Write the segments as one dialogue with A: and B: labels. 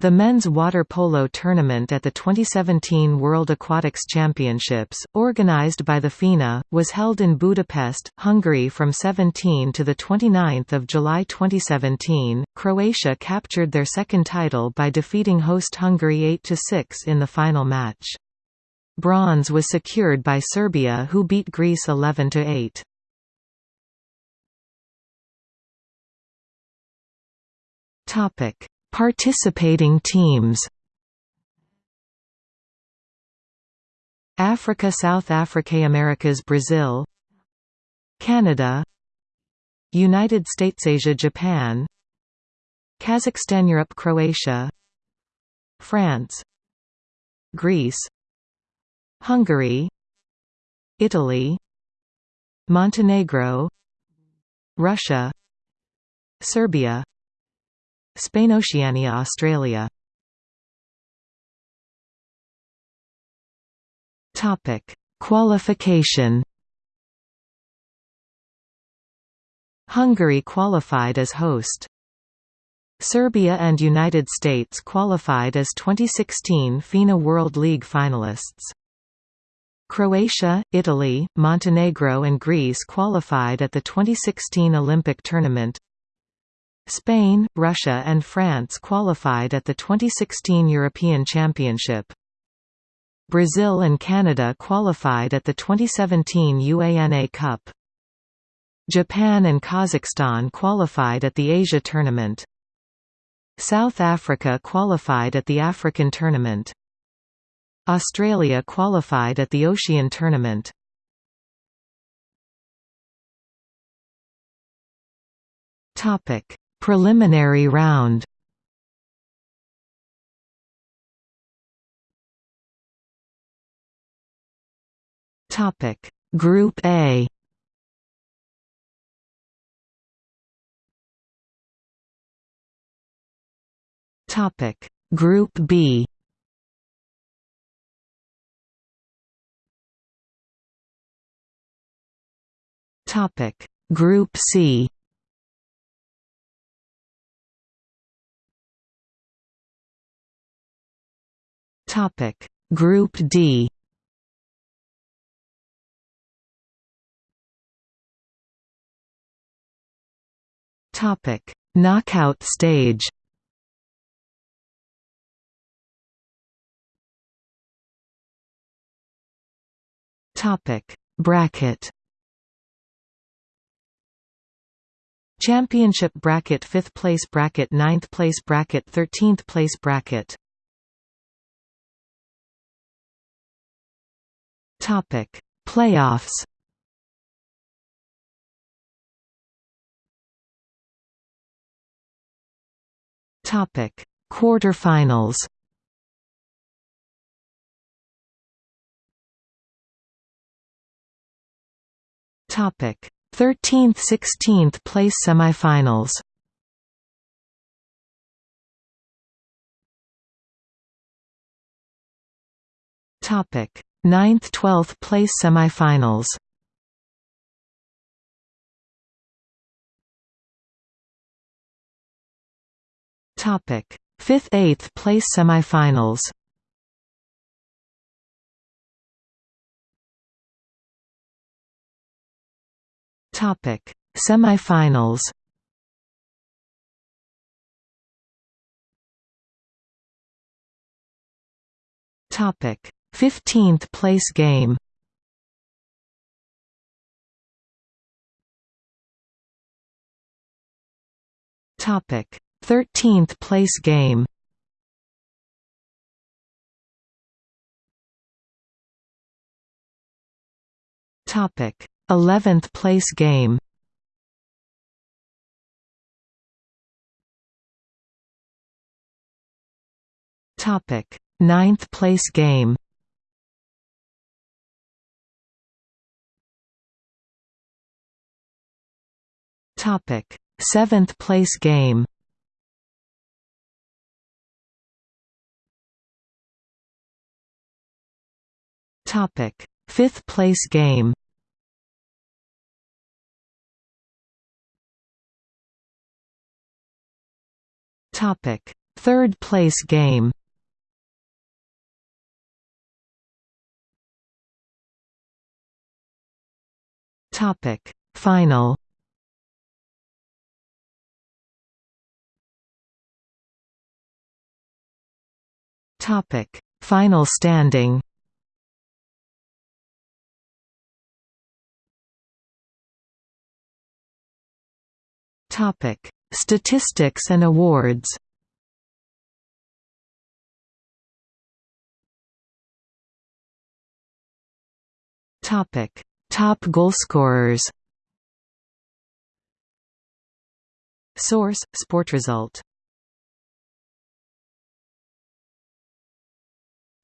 A: The men's water polo tournament at the 2017 World Aquatics Championships, organized by the FINA, was held in Budapest, Hungary from 17 to 29 July 2017. Croatia captured their second title by defeating host Hungary 8–6 in the final match. Bronze was secured by Serbia who beat Greece 11–8. Topic Participating teams. Africa South Africa Americas Brazil. Canada. United States Asia Japan. Kazakhstan Europe Croatia. France. Greece. Hungary. Italy. Montenegro. Russia. Serbia Spain Oceania Australia Topic Qualification Hungary qualified as host Serbia and United States qualified as 2016 FINA World League finalists. Croatia, Italy, Montenegro and Greece qualified at the 2016 Olympic tournament. Spain, Russia and France qualified at the 2016 European Championship. Brazil and Canada qualified at the 2017 UANA Cup. Japan and Kazakhstan qualified at the Asia Tournament. South Africa qualified at the African Tournament. Australia qualified at the Ocean Tournament. Topic: Preliminary round. Topic. Group A. Topic. Group B. Topic. Group C Topic. Group D. Topic. Knockout stage. Topic. Bracket. Championship bracket 5th place bracket 9th place bracket 13th place bracket Topic: Playoffs. Topic: Quarterfinals. Topic: 13th 16th place semifinals. Topic: 9th–12th place semifinals Topic: 5th–8th place semifinals. Topic: Semifinals. Topic: 15th place game. Topic. 13th place game. Topic. 11th place game. Topic. 9th place game Topic: Seventh place game. Topic: Fifth place game. Topic: Third place game. Topic. Final Topic. Final standing. Topic. Statistics and awards. Topic. Top goalscorers Source: Sportresult.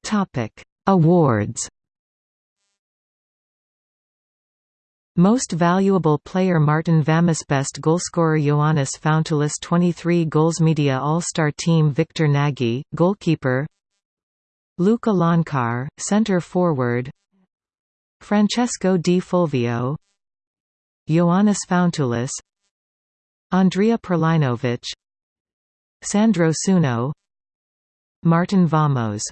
A: Topic: Awards. Most valuable player Márton Vámos Best goalscorer Ioannis Fountoulis 23 goals Media All-Star Team Viktor Nagy, goalkeeper Luka Lončar, center forward Francesco Di Fulvio Ioannis Fountoulis Andrija Prlainović Sandro Sukno Márton Vámos